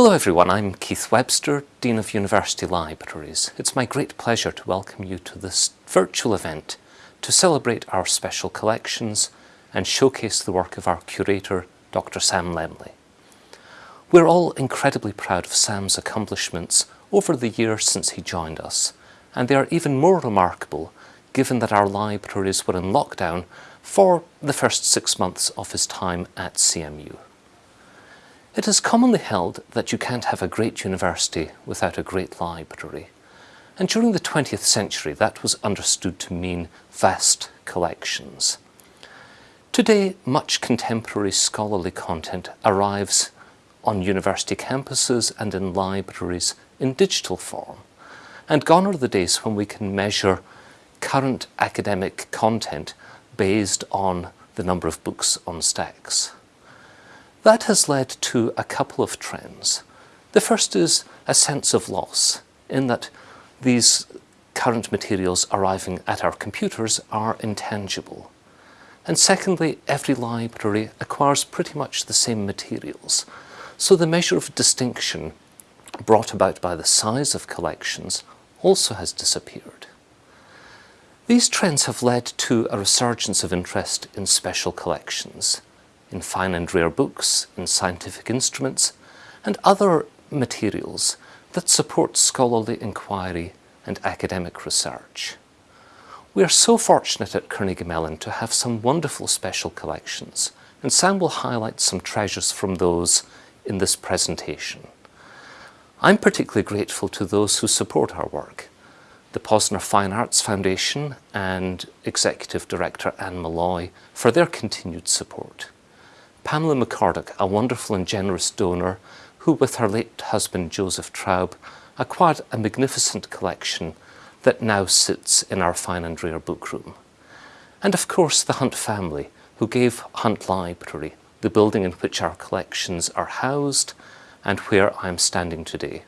Hello everyone, I'm Keith Webster, Dean of University Libraries. It's my great pleasure to welcome you to this virtual event to celebrate our special collections and showcase the work of our curator, Dr. Sam Lemley. We're all incredibly proud of Sam's accomplishments over the years since he joined us, and they are even more remarkable given that our libraries were in lockdown for the first six months of his time at CMU. It is commonly held that you can't have a great university without a great library. And during the 20th century, that was understood to mean vast collections. Today, much contemporary scholarly content arrives on university campuses and in libraries in digital form. And gone are the days when we can measure current academic content based on the number of books on stacks. That has led to a couple of trends. The first is a sense of loss in that these current materials arriving at our computers are intangible. And secondly, every library acquires pretty much the same materials. So the measure of distinction brought about by the size of collections also has disappeared. These trends have led to a resurgence of interest in special collections in fine and rare books, in scientific instruments, and other materials that support scholarly inquiry and academic research. We are so fortunate at Carnegie Mellon to have some wonderful special collections, and Sam will highlight some treasures from those in this presentation. I'm particularly grateful to those who support our work, the Posner Fine Arts Foundation and Executive Director Anne Malloy for their continued support. Pamela McCorduck, a wonderful and generous donor who with her late husband Joseph Traub acquired a magnificent collection that now sits in our fine and rare book room. And of course the Hunt family who gave Hunt Library, the building in which our collections are housed and where I am standing today.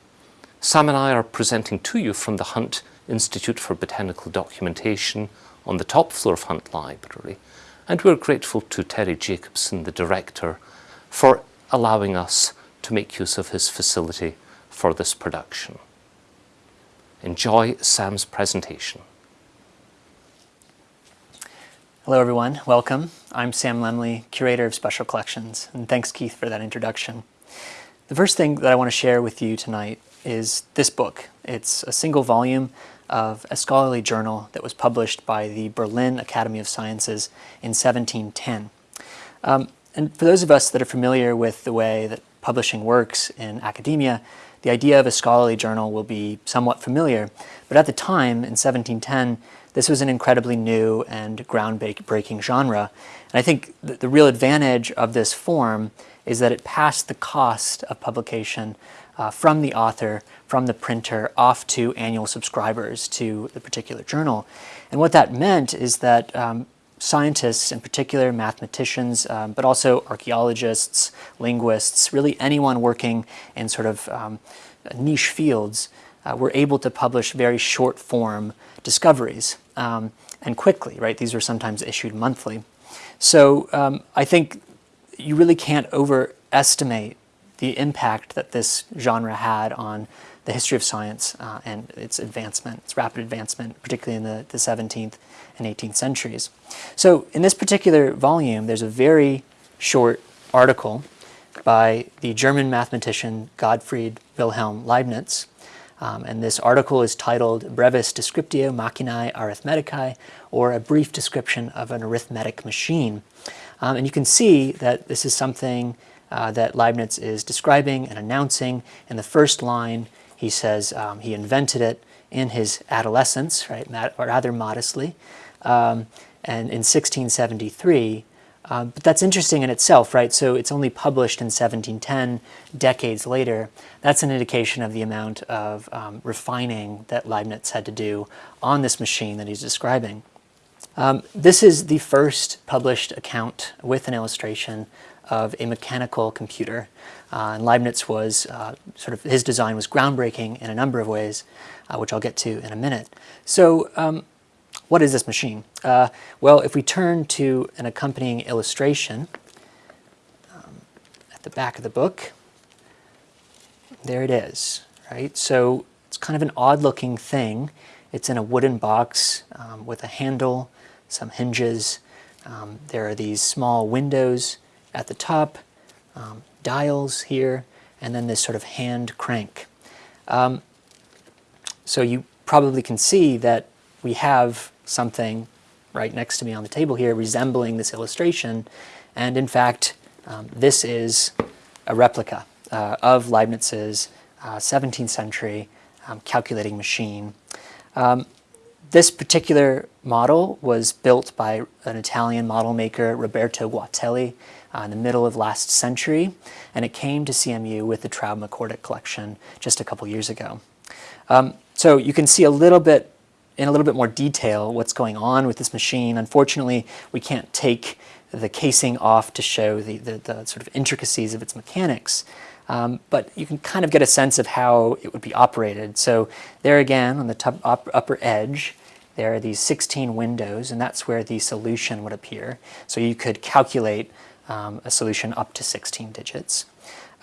Sam and I are presenting to you from the Hunt Institute for Botanical Documentation on the top floor of Hunt Library and we're grateful to Terry Jacobsen, the director, for allowing us to make use of his facility for this production. Enjoy Sam's presentation. Hello everyone, welcome. I'm Sam Lemley, Curator of Special Collections, and thanks Keith for that introduction. The first thing that I want to share with you tonight is this book. It's a single volume of a scholarly journal that was published by the Berlin Academy of Sciences in 1710. Um, and for those of us that are familiar with the way that publishing works in academia, the idea of a scholarly journal will be somewhat familiar. But at the time, in 1710, this was an incredibly new and groundbreaking genre. And I think the real advantage of this form is that it passed the cost of publication uh, from the author, from the printer, off to annual subscribers to the particular journal. And what that meant is that um, scientists, in particular mathematicians, um, but also archaeologists, linguists, really anyone working in sort of um, niche fields, uh, were able to publish very short form discoveries um, and quickly, right? These were sometimes issued monthly. So um, I think you really can't overestimate the impact that this genre had on the history of science uh, and its advancement, its rapid advancement, particularly in the, the 17th and 18th centuries. So in this particular volume, there's a very short article by the German mathematician Gottfried Wilhelm Leibniz. Um, and this article is titled Brevis Descriptio Machinae Arithmeticae, or A Brief Description of an Arithmetic Machine. Um, and you can see that this is something uh, that Leibniz is describing and announcing. In the first line, he says um, he invented it in his adolescence, right, rather modestly, um, and in 1673. Um, but that's interesting in itself, right? So it's only published in 1710, decades later. That's an indication of the amount of um, refining that Leibniz had to do on this machine that he's describing. Um, this is the first published account with an illustration of a mechanical computer. Uh, and Leibniz was uh, sort of, his design was groundbreaking in a number of ways, uh, which I'll get to in a minute. So um, what is this machine? Uh, well, if we turn to an accompanying illustration um, at the back of the book, there it is, right? So it's kind of an odd looking thing. It's in a wooden box um, with a handle, some hinges. Um, there are these small windows at the top, um, dials here, and then this sort of hand crank. Um, so you probably can see that we have something right next to me on the table here resembling this illustration. And in fact, um, this is a replica uh, of Leibniz's uh, 17th century um, calculating machine. Um, this particular model was built by an Italian model maker, Roberto Guatelli, uh, in the middle of last century, and it came to CMU with the Traub McCorduck collection just a couple years ago. Um, so you can see a little bit, in a little bit more detail, what's going on with this machine. Unfortunately, we can't take the casing off to show the, the, the sort of intricacies of its mechanics. Um, but you can kind of get a sense of how it would be operated. So there again, on the top, up, upper edge, there are these 16 windows, and that's where the solution would appear. So you could calculate um, a solution up to 16 digits.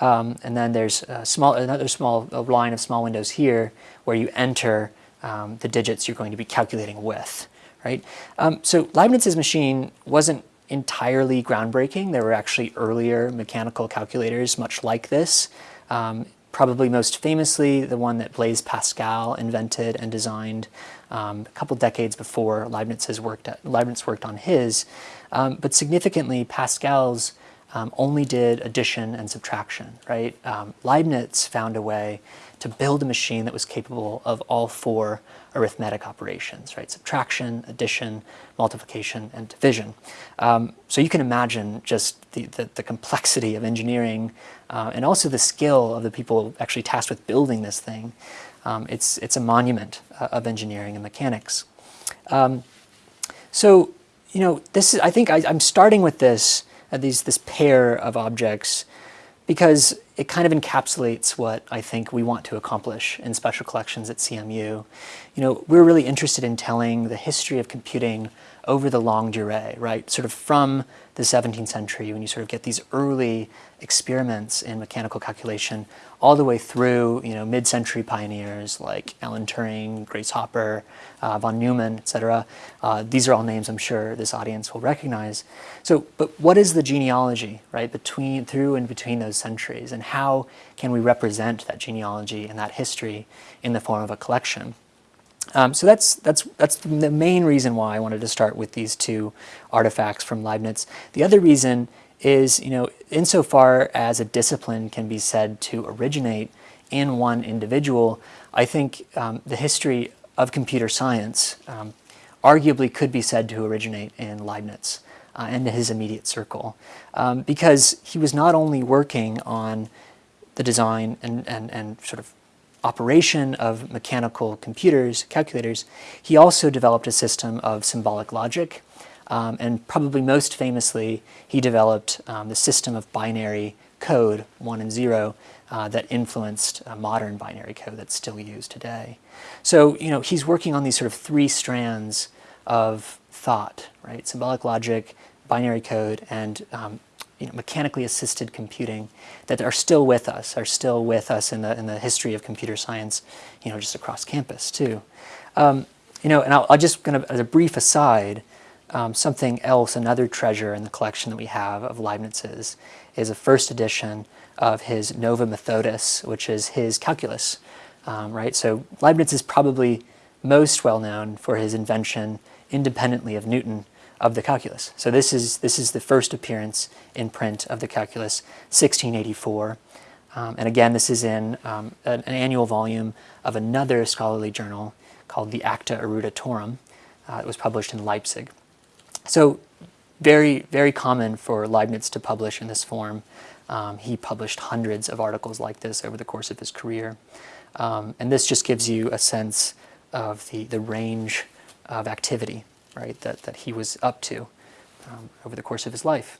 Um, and then there's a small, another small line of small windows here where you enter um, the digits you're going to be calculating with, right? Um, so Leibniz's machine wasn't entirely groundbreaking. There were actually earlier mechanical calculators much like this. Um, probably most famously the one that Blaise Pascal invented and designed um, a couple decades before Leibniz, has worked Leibniz worked on his. Um, but significantly, Pascal's um, only did addition and subtraction, right? Um, Leibniz found a way to build a machine that was capable of all four arithmetic operations, right? Subtraction, addition, multiplication, and division. Um, so you can imagine just the, the, the complexity of engineering uh, and also the skill of the people actually tasked with building this thing. Um, it's, it's a monument uh, of engineering and mechanics. Um, so, you know, this is, I think I, am starting with this, uh, these, this pair of objects because it kind of encapsulates what I think we want to accomplish in special collections at CMU. You know, we're really interested in telling the history of computing over the longue durée, right? Sort of from the 17th century when you sort of get these early experiments in mechanical calculation all the way through, you know, mid-century pioneers like Alan Turing, Grace Hopper, uh, von Neumann, etc. Uh, these are all names I'm sure this audience will recognize. So, but what is the genealogy, right, between, through and between those centuries, and how can we represent that genealogy and that history in the form of a collection? Um, so that's, that's, that's the main reason why I wanted to start with these two artifacts from Leibniz. The other reason is, you know, insofar as a discipline can be said to originate in one individual, I think um, the history of computer science um, arguably could be said to originate in Leibniz uh, and his immediate circle. Um, because he was not only working on the design and, and, and sort of operation of mechanical computers, calculators, he also developed a system of symbolic logic. Um, and probably most famously, he developed um, the system of binary code, one and zero, uh, that influenced modern binary code that's still used today. So, you know, he's working on these sort of three strands of thought, right? Symbolic logic, binary code, and um, you know, mechanically assisted computing that are still with us, are still with us in the, in the history of computer science, you know, just across campus too. Um, you know, and I'll, I'll just kind of, as a brief aside, um, something else, another treasure in the collection that we have of Leibniz's is a first edition of his Nova Methodus, which is his calculus, um, right? So Leibniz is probably most well known for his invention independently of Newton of the calculus. So this is, this is the first appearance in print of the calculus, 1684. Um, and again, this is in um, an, an, annual volume of another scholarly journal called the Acta Eruditorum. Uh, it was published in Leipzig. So very, very common for Leibniz to publish in this form. Um, he published hundreds of articles like this over the course of his career. Um, and this just gives you a sense of the, the range of activity right, that, that he was up to um, over the course of his life.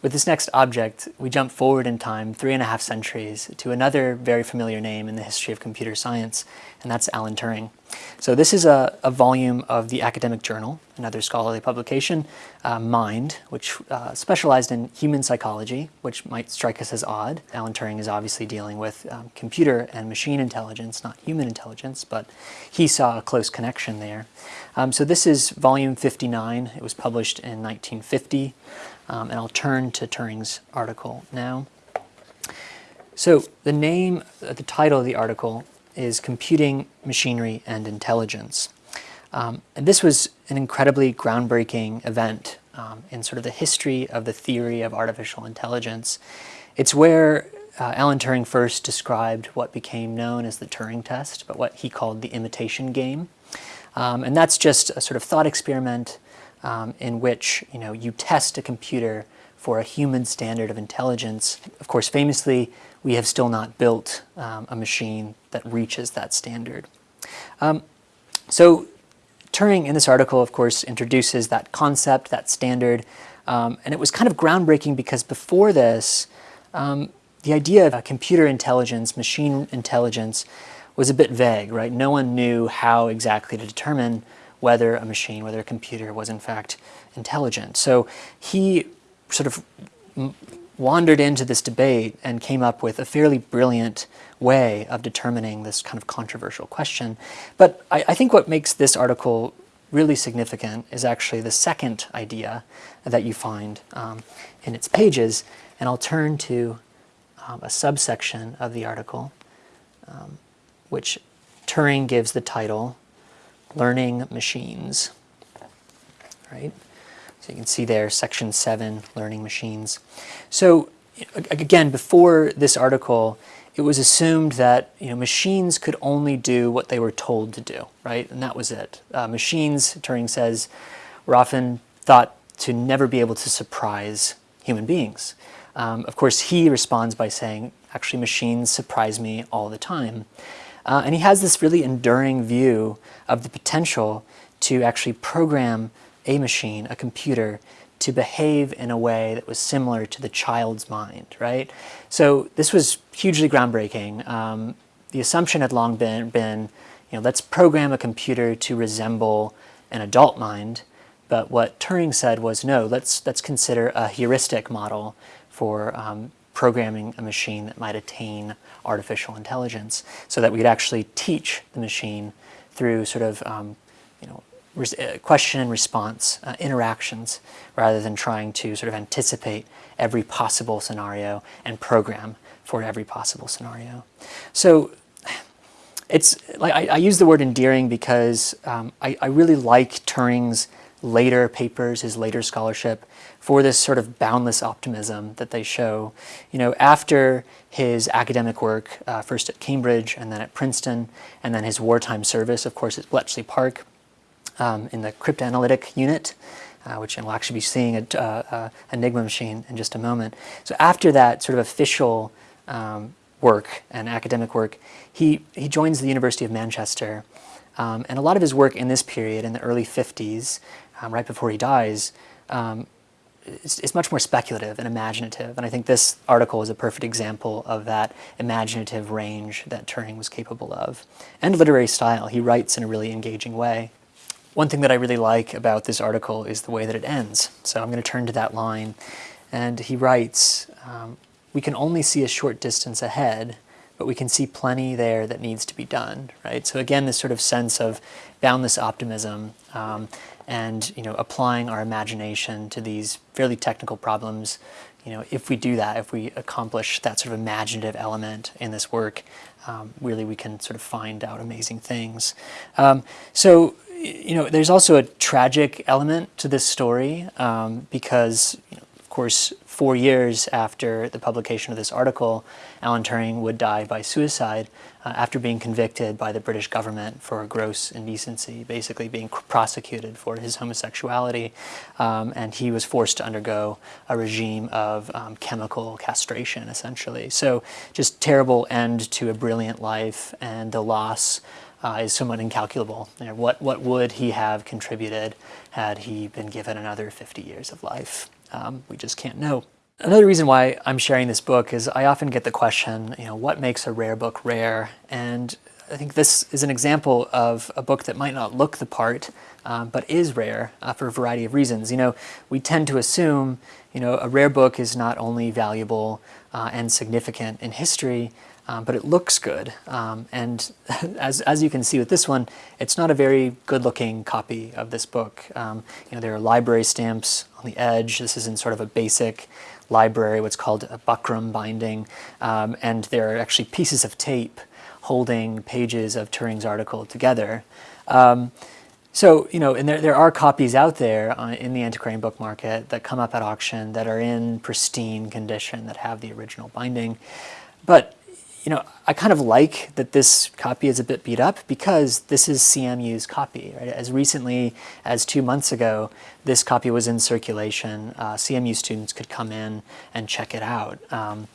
With this next object, we jump forward in time three and a half centuries to another very familiar name in the history of computer science, and that's Alan Turing. So this is a, a, volume of the academic journal, another scholarly publication, uh, Mind, which uh, specialized in human psychology, which might strike us as odd. Alan Turing is obviously dealing with um, computer and machine intelligence, not human intelligence, but he saw a close connection there. Um, so this is volume 59. It was published in 1950, um, and I'll turn to Turing's article now. So the name, uh, the title of the article is Computing, Machinery, and Intelligence. Um, and this was an incredibly groundbreaking event um, in sort of the history of the theory of artificial intelligence. It's where uh, Alan Turing first described what became known as the Turing test, but what he called the imitation game. Um, and that's just a sort of thought experiment um, in which you know you test a computer for a human standard of intelligence. Of course, famously, we have still not built um, a machine that reaches that standard. Um, so Turing in this article, of course, introduces that concept, that standard, um, and it was kind of groundbreaking because before this, um, the idea of a computer intelligence, machine intelligence, was a bit vague, right? No one knew how exactly to determine whether a machine, whether a computer was in fact intelligent. So he sort of wandered into this debate and came up with a fairly brilliant way of determining this kind of controversial question. But I, I, think what makes this article really significant is actually the second idea that you find um, in its pages. And I'll turn to um, a subsection of the article, um, which Turing gives the title, Learning Machines. Right? So you can see there, section seven, learning machines. So again, before this article, it was assumed that you know, machines could only do what they were told to do, right? And that was it. Uh, machines, Turing says, were often thought to never be able to surprise human beings. Um, of course, he responds by saying, actually, machines surprise me all the time. Uh, and he has this really enduring view of the potential to actually program a machine, a computer, to behave in a way that was similar to the child's mind, right? So this was hugely groundbreaking. Um, the assumption had long been, been, you know, let's program a computer to resemble an adult mind. But what Turing said was, no, let's, let's consider a heuristic model for um, programming a machine that might attain artificial intelligence so that we could actually teach the machine through sort of um, question and response uh, interactions rather than trying to sort of anticipate every possible scenario and program for every possible scenario. So it's like I, I use the word endearing because um, I, I really like Turing's later papers, his later scholarship, for this sort of boundless optimism that they show. You know, after his academic work, uh, first at Cambridge and then at Princeton, and then his wartime service, of course, at Bletchley Park, um, in the cryptanalytic unit, uh, which we'll actually be seeing a uh, uh, Enigma machine in just a moment. So after that sort of official um, work and academic work, he, he joins the University of Manchester. Um, and a lot of his work in this period, in the early 50s, um, right before he dies, um, is, is, much more speculative and imaginative. And I think this article is a perfect example of that imaginative range that Turing was capable of. And literary style. He writes in a really engaging way. One thing that I really like about this article is the way that it ends. So I'm going to turn to that line. And he writes, um, we can only see a short distance ahead, but we can see plenty there that needs to be done, right? So again, this sort of sense of boundless optimism um, and, you know, applying our imagination to these fairly technical problems. You know, if we do that, if we accomplish that sort of imaginative element in this work, um, really we can sort of find out amazing things. Um, so you know, there's also a tragic element to this story um, because, you know, of course, four years after the publication of this article, Alan Turing would die by suicide uh, after being convicted by the British government for gross indecency, basically being prosecuted for his homosexuality. Um, and he was forced to undergo a regime of um, chemical castration, essentially. So just terrible end to a brilliant life and the loss uh, is somewhat incalculable. You know, what, what would he have contributed had he been given another 50 years of life? Um, we just can't know. Another reason why I'm sharing this book is I often get the question, you know, what makes a rare book rare? And I think this is an example of a book that might not look the part, um, but is rare uh, for a variety of reasons. You know, we tend to assume, you know, a rare book is not only valuable uh, and significant in history, um, but it looks good. Um, and as, as you can see with this one, it's not a very good looking copy of this book. Um, you know, there are library stamps on the edge. This is in sort of a basic library, what's called a buckram binding. Um, and there are actually pieces of tape holding pages of Turing's article together. Um, so, you know, and there, there are copies out there uh, in the antiquarian book market that come up at auction that are in pristine condition, that have the original binding. But, you know, I kind of like that this copy is a bit beat up because this is CMU's copy. Right? As recently as two months ago, this copy was in circulation. Uh, CMU students could come in and check it out. Um,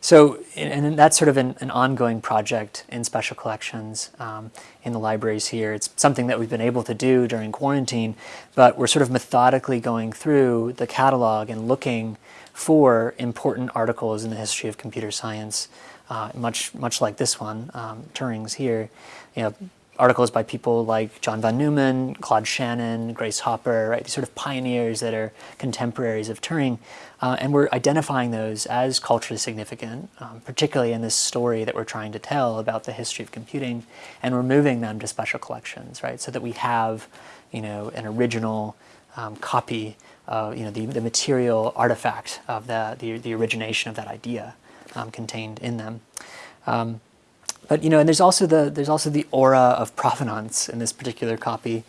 so, and that's sort of an, an, ongoing project in special collections um, in the libraries here. It's something that we've been able to do during quarantine, but we're sort of methodically going through the catalog and looking for important articles in the history of computer science, uh, much much like this one, um, Turing's here. You know, articles by people like John von Neumann, Claude Shannon, Grace Hopper, right? These sort of pioneers that are contemporaries of Turing. Uh, and we're identifying those as culturally significant, um, particularly in this story that we're trying to tell about the history of computing, and we're moving them to special collections, right? So that we have, you know, an original um, copy, of, you know, the, the material artifact of the, the, the origination of that idea um, contained in them. Um, but you know, and there's also the there's also the aura of provenance in this particular copy,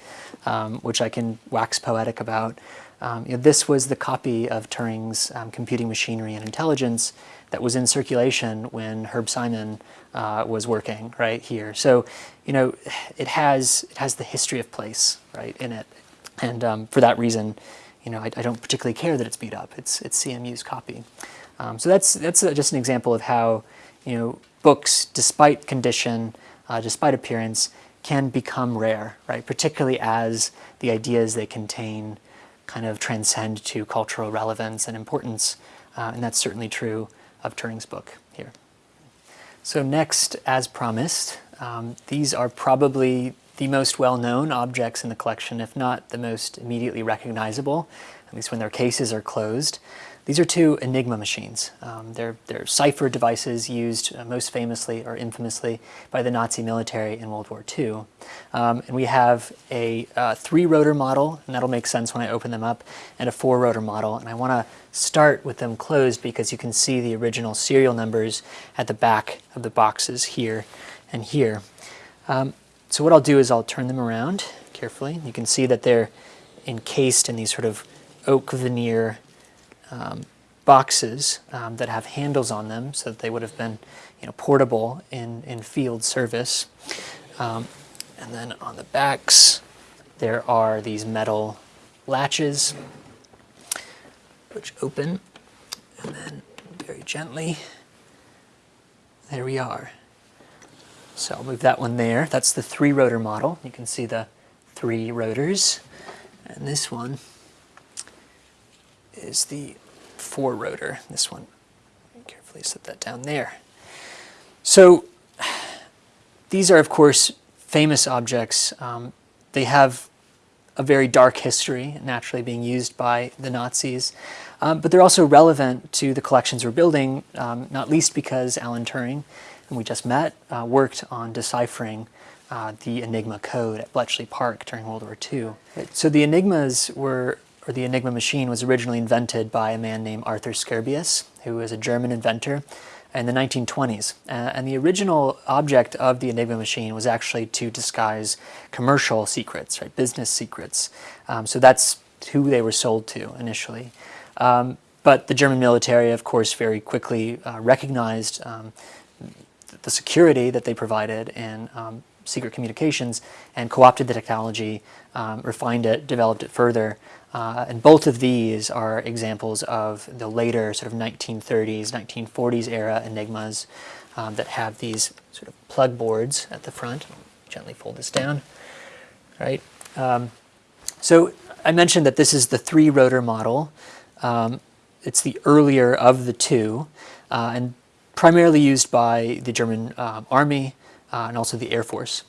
um, which I can wax poetic about. Um, you know, this was the copy of Turing's um, Computing Machinery and Intelligence that was in circulation when Herb Simon uh, was working right here. So, you know, it has it has the history of place right in it, and um, for that reason, you know, I, I, don't particularly care that it's beat up. It's it's CMU's copy. Um, so that's that's just an example of how you know books, despite condition, uh, despite appearance, can become rare, right? Particularly as the ideas they contain kind of transcend to cultural relevance and importance. Uh, and that's certainly true of Turing's book here. So next, as promised, um, these are probably the most well-known objects in the collection, if not the most immediately recognizable, at least when their cases are closed. These are two Enigma machines. Um, they're, they're cipher devices used uh, most famously or infamously by the Nazi military in World War II. Um, and we have a uh, three-rotor model, and that'll make sense when I open them up, and a four-rotor model. And I want to start with them closed because you can see the original serial numbers at the back of the boxes here and here. Um, so what I'll do is I'll turn them around carefully. You can see that they're encased in these sort of oak veneer um, boxes um, that have handles on them so that they would have been you know, portable in, in field service. Um, and then on the backs, there are these metal latches which open and then very gently, there we are. So I'll move that one there. That's the three rotor model. You can see the three rotors. And this one is the four rotor, this one. Carefully set that down there. So these are, of course, famous objects. Um, they have a very dark history, naturally being used by the Nazis. Um, but they're also relevant to the collections we're building, um, not least because Alan Turing, whom we just met, uh, worked on deciphering uh, the Enigma code at Bletchley Park during World War II. So the Enigmas were or the Enigma machine was originally invented by a man named Arthur Scherbius, who was a German inventor in the 1920s. Uh, and the original object of the Enigma machine was actually to disguise commercial secrets, right, business secrets. Um, so that's who they were sold to initially. Um, but the German military, of course, very quickly uh, recognized um, the security that they provided in um, secret communications and co-opted the technology, um, refined it, developed it further, uh, and both of these are examples of the later sort of 1930s, 1940s era Enigmas um, that have these sort of plug boards at the front. Gently fold this down, right? Um, so I mentioned that this is the three rotor model. Um, it's the earlier of the two uh, and primarily used by the German uh, army uh, and also the Air Force.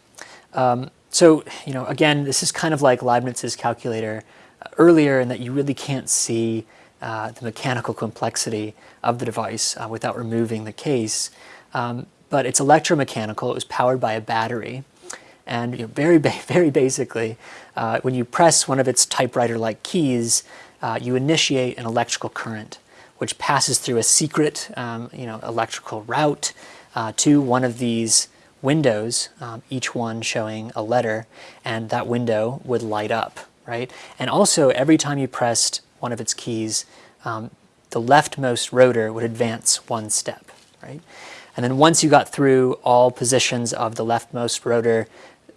Um, so, you know, again, this is kind of like Leibniz's calculator earlier in that you really can't see uh, the mechanical complexity of the device uh, without removing the case. Um, but it's electromechanical. It was powered by a battery. And you know, very, ba very basically, uh, when you press one of its typewriter-like keys, uh, you initiate an electrical current, which passes through a secret um, you know, electrical route uh, to one of these windows, um, each one showing a letter, and that window would light up, right? And also, every time you pressed one of its keys, um, the leftmost rotor would advance one step, right? And then once you got through all positions of the leftmost rotor,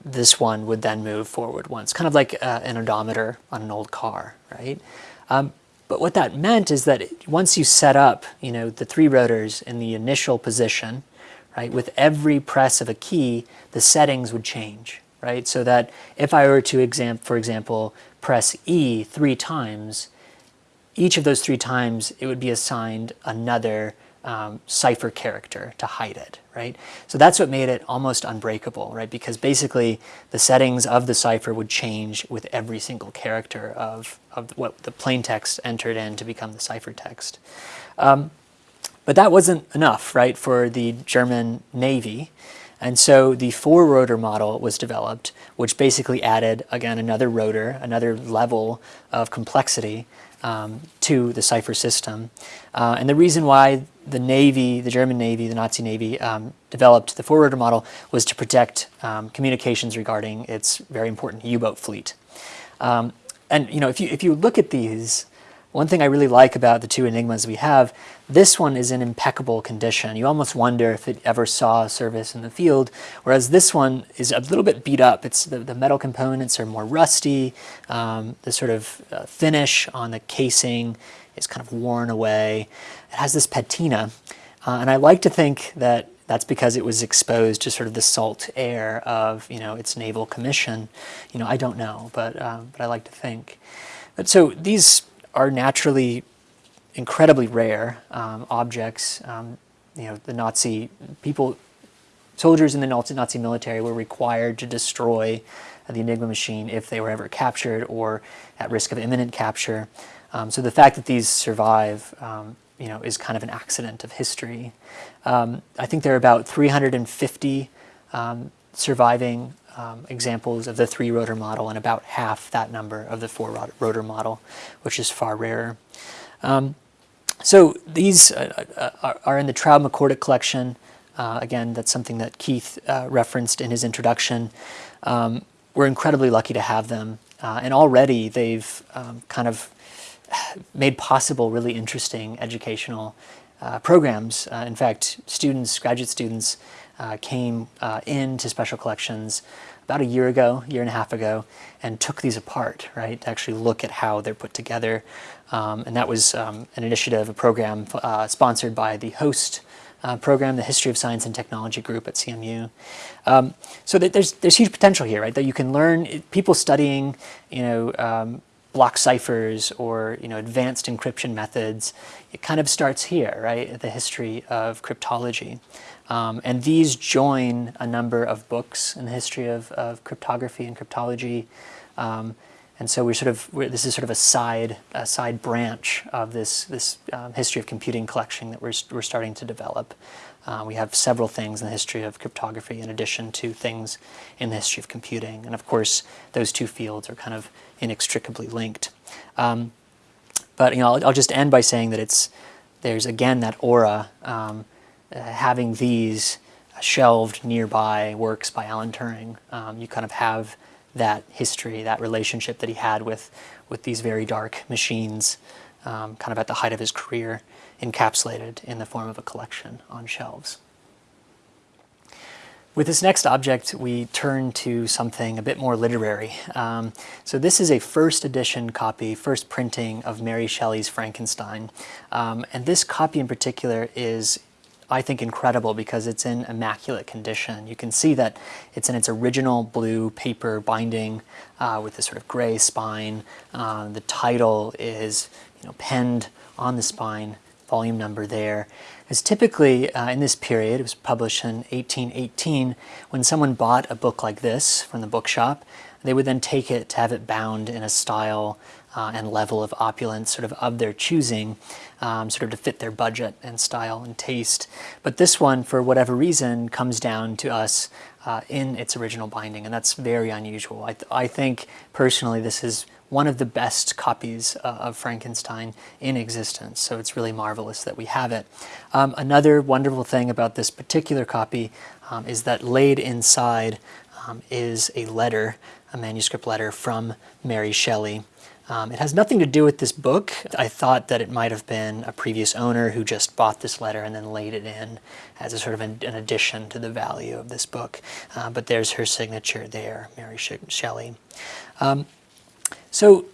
this one would then move forward once, kind of like uh, an odometer on an old car, right? Um, but what that meant is that once you set up, you know, the three rotors in the initial position, right, with every press of a key, the settings would change, right? So that if I were to, exam for example, press E three times, each of those three times it would be assigned another um, cipher character to hide it, right? So that's what made it almost unbreakable, right? Because basically the settings of the cipher would change with every single character of, of what the plain text entered in to become the ciphertext. Um, but that wasn't enough, right, for the German Navy. And so the four rotor model was developed, which basically added, again, another rotor, another level of complexity um, to the cipher system. Uh, and the reason why the Navy, the German Navy, the Nazi Navy, um, developed the four rotor model was to protect um, communications regarding its very important U-boat fleet. Um, and you know, if you, if you look at these, one thing I really like about the two Enigmas we have, this one is in impeccable condition. You almost wonder if it ever saw service in the field, whereas this one is a little bit beat up. It's the, the metal components are more rusty. Um, the sort of uh, finish on the casing is kind of worn away. It has this patina, uh, and I like to think that that's because it was exposed to sort of the salt air of you know its naval commission. You know, I don't know, but um, but I like to think. But so these are naturally incredibly rare um, objects. Um, you know, the Nazi people, soldiers in the Nazi military were required to destroy the Enigma machine if they were ever captured or at risk of imminent capture. Um, so the fact that these survive, um, you know, is kind of an accident of history. Um, I think there are about 350 um, surviving um, examples of the three rotor model and about half that number of the four rotor model, which is far rarer. Um, so these uh, uh, are in the Traub-McCorduck collection. Uh, again, that's something that Keith uh, referenced in his introduction. Um, we're incredibly lucky to have them. Uh, and already they've um, kind of made possible really interesting educational uh, programs. in fact, students, graduate students, uh, came uh, into special collections about a year ago, year and a half ago, and took these apart, right, to actually look at how they're put together. Um, and that was um, an initiative, a program uh, sponsored by the HOST uh, program, the History of Science and Technology group at CMU. Um, so there's, there's huge potential here, right, that you can learn, people studying, you know, um, block ciphers or you know advanced encryption methods, it kind of starts here, right, the history of cryptology. Um, and these join a number of books in the history of, of cryptography and cryptology. Um, and so we're sort of, we're, this is sort of a side, a side branch of this, this um, history of computing collection that we're, we're starting to develop. Uh, we have several things in the history of cryptography in addition to things in the history of computing. And of course, those two fields are kind of inextricably linked. Um, but you know, I'll, I'll, just end by saying that it's, there's again that aura um, uh, having these shelved nearby works by Alan Turing, um, you kind of have that history, that relationship that he had with, with these very dark machines, um, kind of at the height of his career, encapsulated in the form of a collection on shelves. With this next object, we turn to something a bit more literary. Um, so this is a first edition copy, first printing of Mary Shelley's Frankenstein. Um, and this copy in particular is I think, incredible because it's in immaculate condition. You can see that it's in its original blue paper binding uh, with this sort of gray spine. Uh, the title is you know, penned on the spine volume number there, is typically uh, in this period, it was published in 1818, when someone bought a book like this from the bookshop, they would then take it to have it bound in a style uh, and level of opulence sort of of their choosing, um, sort of to fit their budget and style and taste. But this one, for whatever reason, comes down to us uh, in its original binding, and that's very unusual. I, th I think, personally, this is one of the best copies uh, of Frankenstein in existence, so it's really marvelous that we have it. Um, another wonderful thing about this particular copy um, is that laid inside um, is a letter, a manuscript letter from Mary Shelley, um, it has nothing to do with this book. I thought that it might have been a previous owner who just bought this letter and then laid it in as a sort of an, an addition to the value of this book. Uh, but there's her signature there, Mary Shelley. Um, so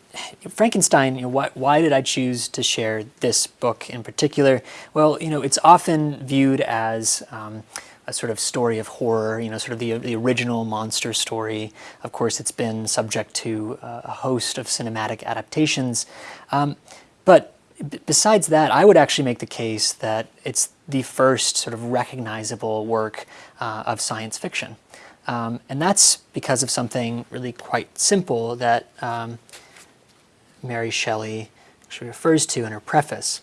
Frankenstein, you know, why, why, did I choose to share this book in particular? Well, you know, it's often viewed as um, a sort of story of horror, you know, sort of the, the original monster story. Of course, it's been subject to uh, a host of cinematic adaptations. Um, but besides that, I would actually make the case that it's the first sort of recognizable work uh, of science fiction. Um, and that's because of something really quite simple that um, Mary Shelley actually refers to in her preface.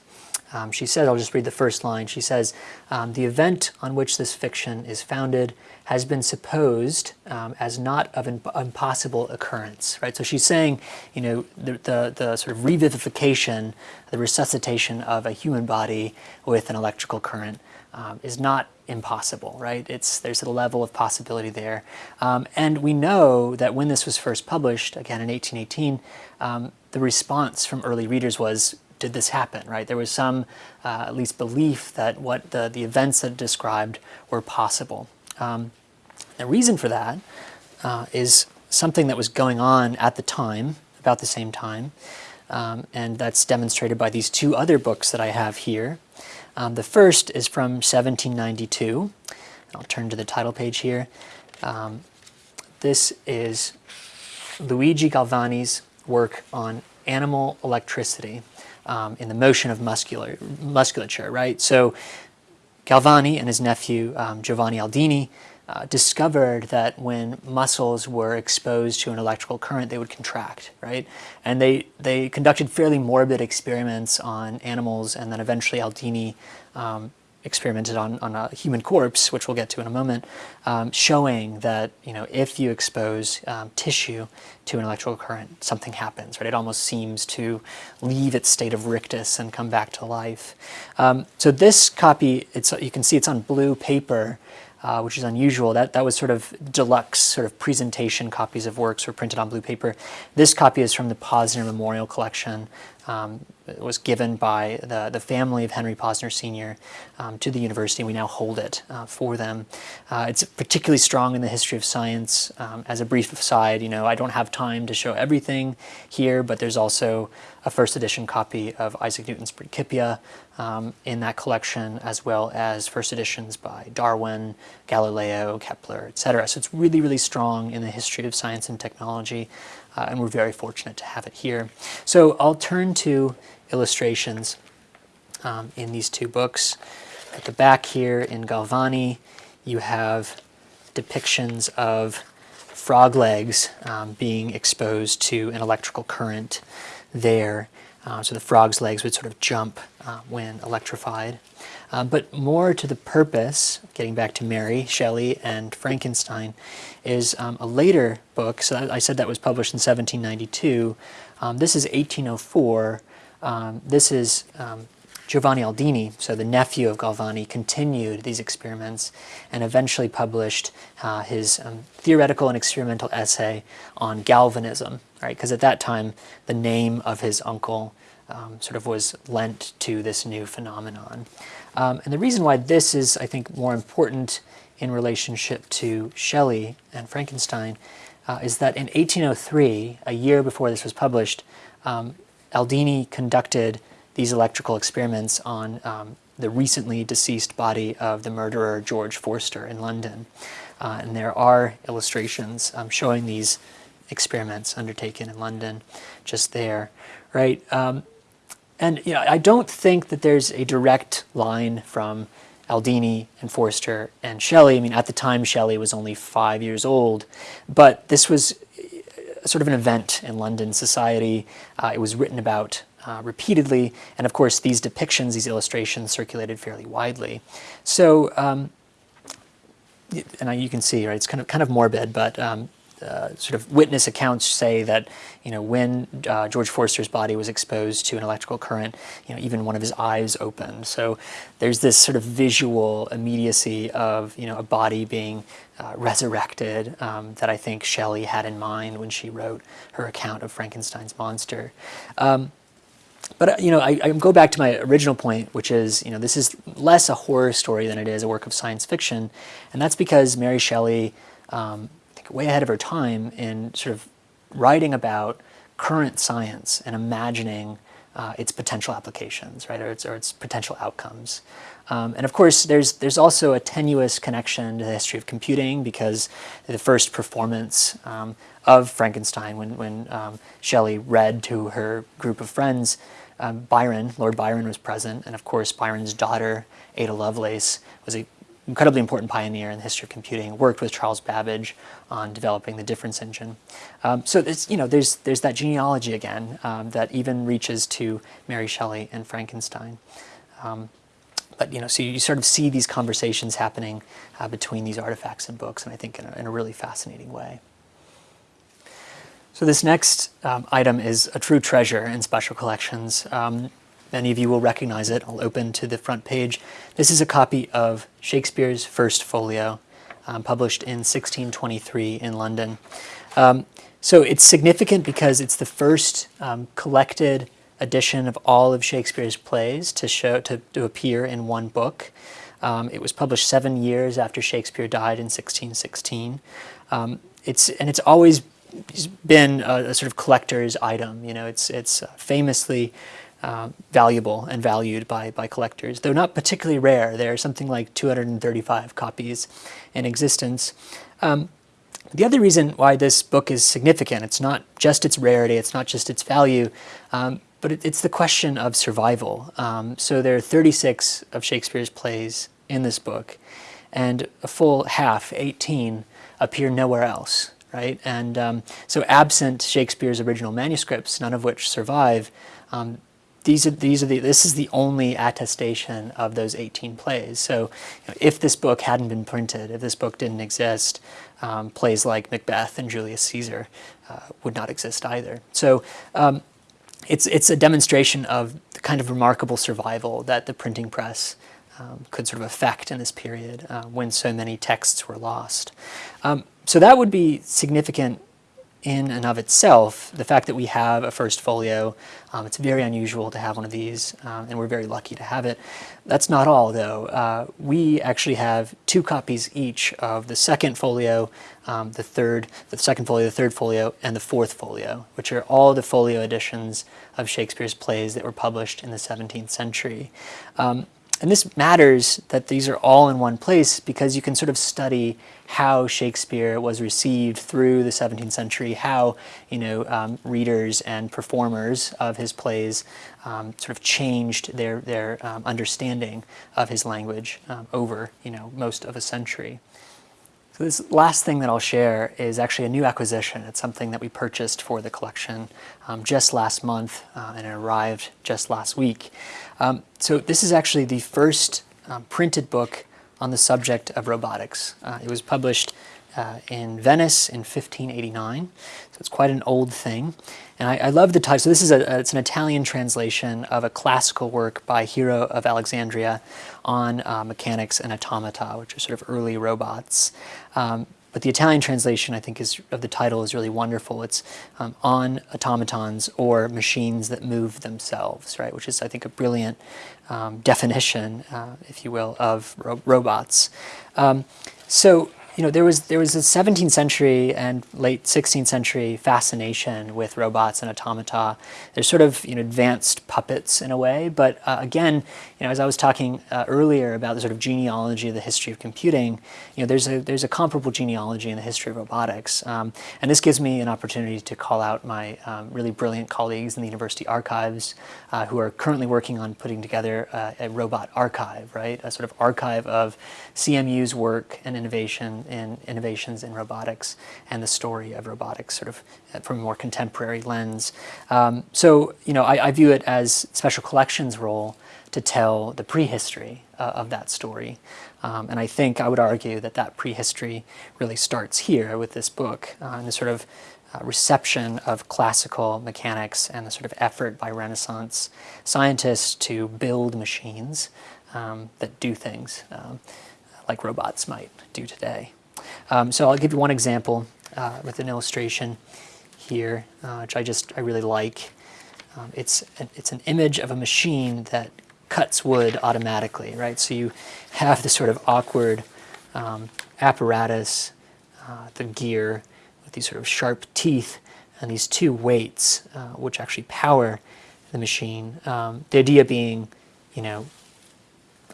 Um, she says, I'll just read the first line. She says, um, the event on which this fiction is founded has been supposed um, as not of impossible occurrence, right? So she's saying, you know, the, the, the, sort of revivification, the resuscitation of a human body with an electrical current um, is not impossible, right? It's, there's a level of possibility there. Um, and we know that when this was first published, again in 1818, um, the response from early readers was, did this happen, right? There was some, uh, at least belief that what the, the events that described were possible. Um, the reason for that uh, is something that was going on at the time, about the same time, um, and that's demonstrated by these two other books that I have here. Um, the first is from 1792. I'll turn to the title page here. Um, this is Luigi Galvani's work on animal electricity um, in the motion of muscular, musculature, right? So Galvani and his nephew um, Giovanni Aldini uh, discovered that when muscles were exposed to an electrical current, they would contract, right? And they, they conducted fairly morbid experiments on animals, and then eventually Aldini um, experimented on, on a human corpse, which we'll get to in a moment, um, showing that you know if you expose um, tissue to an electrical current, something happens. Right? It almost seems to leave its state of rictus and come back to life. Um, so this copy, it's you can see it's on blue paper. Uh, which is unusual. That, that was sort of deluxe sort of presentation copies of works were printed on blue paper. This copy is from the Posner Memorial Collection um, was given by the, the family of Henry Posner Sr. Um, to the university. We now hold it uh, for them. Uh, it's particularly strong in the history of science. Um, as a brief aside, you know, I don't have time to show everything here, but there's also a first edition copy of Isaac Newton's Principia um, in that collection, as well as first editions by Darwin, Galileo, Kepler, etc. So it's really, really strong in the history of science and technology uh, and we're very fortunate to have it here. So I'll turn to illustrations um, in these two books. At the back here in Galvani, you have depictions of frog legs um, being exposed to an electrical current there. Uh, so the frog's legs would sort of jump uh, when electrified. Uh, but more to the purpose, getting back to Mary Shelley and Frankenstein, is um, a later book. So I said that was published in 1792. Um, this is 1804. Um, this is um, Giovanni Aldini, so the nephew of Galvani, continued these experiments and eventually published uh, his um, theoretical and experimental essay on galvanism, right? Because at that time, the name of his uncle um, sort of was lent to this new phenomenon. Um, and the reason why this is, I think, more important in relationship to Shelley and Frankenstein uh, is that in 1803, a year before this was published, um, Aldini conducted these electrical experiments on um, the recently deceased body of the murderer George Forster in London. Uh, and there are illustrations um, showing these experiments undertaken in London just there, right? Um, and you know, I don't think that there's a direct line from Aldini and Forster and Shelley. I mean, at the time, Shelley was only five years old, but this was sort of an event in London society. Uh, it was written about uh, repeatedly, and of course, these depictions, these illustrations, circulated fairly widely. So, um, and I, you can see, right? It's kind of kind of morbid, but um, uh, sort of witness accounts say that you know when uh, George Forster's body was exposed to an electrical current, you know even one of his eyes opened. So there's this sort of visual immediacy of you know a body being uh, resurrected um, that I think Shelley had in mind when she wrote her account of Frankenstein's monster. Um, but uh, you know, I, I, go back to my original point, which is you know this is less a horror story than it is a work of science fiction, and that's because Mary Shelley um, way ahead of her time in sort of writing about current science and imagining uh, its potential applications, right, or its, or its potential outcomes. Um, and of course, there's, there's also a tenuous connection to the history of computing because the first performance um, of Frankenstein, when, when um, Shelley read to her group of friends, um, Byron, Lord Byron was present, and of course Byron's daughter, Ada Lovelace, was a incredibly important pioneer in the history of computing, worked with Charles Babbage on developing the difference engine. Um, so there's, you know, there's, there's that genealogy again um, that even reaches to Mary Shelley and Frankenstein. Um, but you know, so you sort of see these conversations happening uh, between these artifacts and books, and I think in a, in a really fascinating way. So this next um, item is a true treasure in special collections. Many of you will recognize it. I'll open to the front page. This is a copy of Shakespeare's First Folio, um, published in 1623 in London. Um, so it's significant because it's the first um, collected edition of all of Shakespeare's plays to, show, to, to appear in one book. Um, it was published seven years after Shakespeare died in 1616. Um, it's, and it's always been a, a, sort of collector's item. You know, it's, it's famously uh, valuable and valued by, by collectors. Though not particularly rare, there are something like 235 copies in existence. Um, the other reason why this book is significant, it's not just its rarity, it's not just its value, um, but it, it's the question of survival. Um, so there are 36 of Shakespeare's plays in this book, and a full half, 18, appear nowhere else, right? And um, so absent Shakespeare's original manuscripts, none of which survive, um, these are, these are the, this is the only attestation of those 18 plays. So you know, if this book hadn't been printed, if this book didn't exist, um, plays like Macbeth and Julius Caesar uh, would not exist either. So um, it's, it's a demonstration of the kind of remarkable survival that the printing press um, could sort of affect in this period uh, when so many texts were lost. Um, so that would be significant in and of itself, the fact that we have a first folio, um, it's very unusual to have one of these, um, and we're very lucky to have it. That's not all, though. Uh, we actually have two copies each of the second folio, um, the third, the second folio, the third folio, and the fourth folio, which are all the folio editions of Shakespeare's plays that were published in the 17th century. Um, and this matters that these are all in one place because you can sort of study how Shakespeare was received through the 17th century, how you know um, readers and performers of his plays um, sort of changed their their um, understanding of his language um, over you know most of a century. So this last thing that I'll share is actually a new acquisition. It's something that we purchased for the collection um, just last month uh, and it arrived just last week. Um, so this is actually the first um, printed book on the subject of robotics. Uh, it was published uh, in Venice in 1589, so it's quite an old thing. And I, I love the title. So this is a, it's an Italian translation of a classical work by Hero of Alexandria on uh, mechanics and automata, which are sort of early robots. Um, but the Italian translation, I think, is of the title is really wonderful. It's um, on automatons or machines that move themselves, right? Which is, I think, a brilliant um, definition, uh, if you will, of ro robots. Um, so you know, there was there was a 17th century and late 16th century fascination with robots and automata. They're sort of you know advanced puppets in a way, but uh, again, you know, as I was talking uh, earlier about the sort of genealogy of the history of computing, you know, there's a there's a comparable genealogy in the history of robotics, um, and this gives me an opportunity to call out my um, really brilliant colleagues in the university archives uh, who are currently working on putting together uh, a robot archive, right? A sort of archive of CMU's work and innovation in innovations in robotics and the story of robotics sort of uh, from a more contemporary lens. Um, so, you know, I, I, view it as Special Collections' role to tell the prehistory uh, of that story. Um, and I think I would argue that that prehistory really starts here with this book uh, and the sort of uh, reception of classical mechanics and the sort of effort by Renaissance scientists to build machines um, that do things um, like robots might do today. Um, so I'll give you one example uh, with an illustration here, uh, which I just, I really like. Um, it's, it's an image of a machine that cuts wood automatically, right? So you have this sort of awkward um, apparatus, uh, the gear, with these sort of sharp teeth and these two weights, uh, which actually power the machine. Um, the idea being, you know,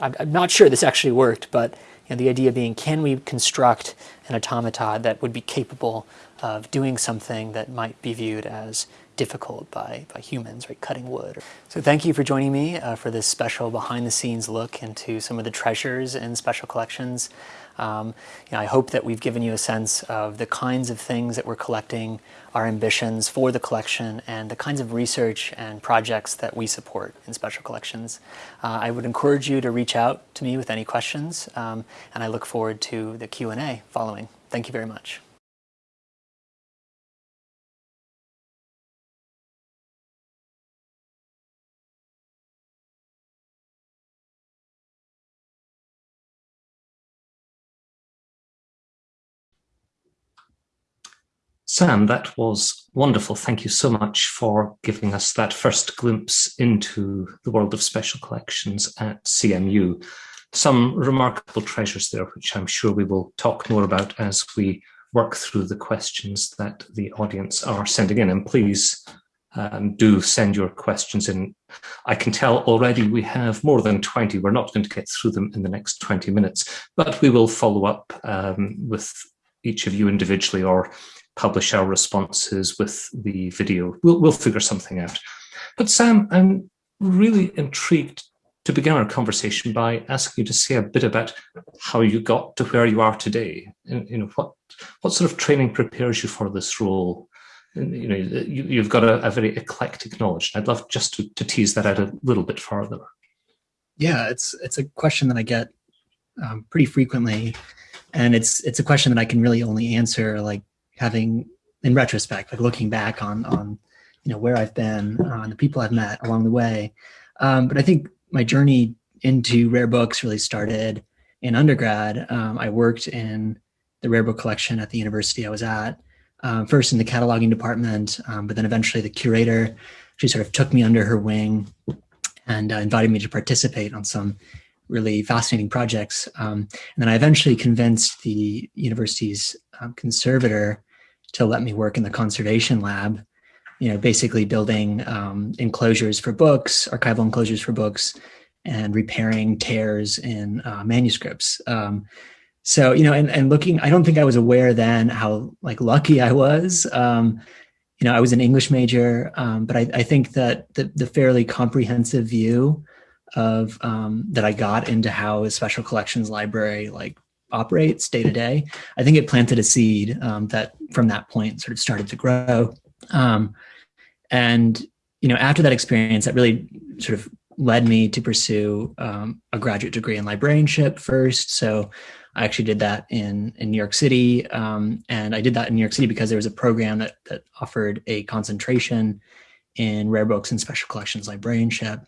I'm, I'm not sure this actually worked, but and the idea being, can we construct an automaton that would be capable of doing something that might be viewed as difficult by, by humans, right, cutting wood. So thank you for joining me uh, for this special behind-the-scenes look into some of the treasures in special collections. Um, you know, I hope that we've given you a sense of the kinds of things that we're collecting, our ambitions for the collection, and the kinds of research and projects that we support in special collections. Uh, I would encourage you to reach out to me with any questions, um, and I look forward to the Q&A following. Thank you very much. Sam, that was wonderful. Thank you so much for giving us that first glimpse into the world of special collections at CMU. Some remarkable treasures there, which I'm sure we will talk more about as we work through the questions that the audience are sending in. And please um, do send your questions in. I can tell already we have more than 20. We're not going to get through them in the next 20 minutes, but we will follow up um, with each of you individually or publish our responses with the video. We'll, we'll figure something out. But Sam, I'm really intrigued to begin our conversation by asking you to say a bit about how you got to where you are today. And, you know, what, what sort of training prepares you for this role? And, you know, you, have got a, a, very eclectic knowledge. I'd love just to, to tease that out a little bit further. Yeah, it's it's a question that I get um, pretty frequently, and it's it's a question that I can really only answer like having in retrospect, like looking back on on you know where I've been, uh, the people I've met along the way. Um, but I think my journey into rare books really started in undergrad. Um, I worked in the rare book collection at the university I was at, um, first in the cataloging department, um, but then eventually the curator, she sort of took me under her wing and uh, invited me to participate on some really fascinating projects. Um, and then I eventually convinced the university's um, conservator to let me work in the conservation lab, you know, basically building um, enclosures for books, archival enclosures for books, and repairing tears in uh, manuscripts. Um, so, you know, and, and looking, I don't think I was aware then how like lucky I was. Um, you know, I was an English major, um, but I, I, think that the, the, fairly comprehensive view of um, that I got into how a special collections library like operates day to day, I think it planted a seed um, that from that point sort of started to grow. Um, and, you know, after that experience, that really sort of led me to pursue um, a graduate degree in librarianship first. So I actually did that in, in New York City. Um, and I did that in New York City because there was a program that, that offered a concentration in rare books and special collections librarianship.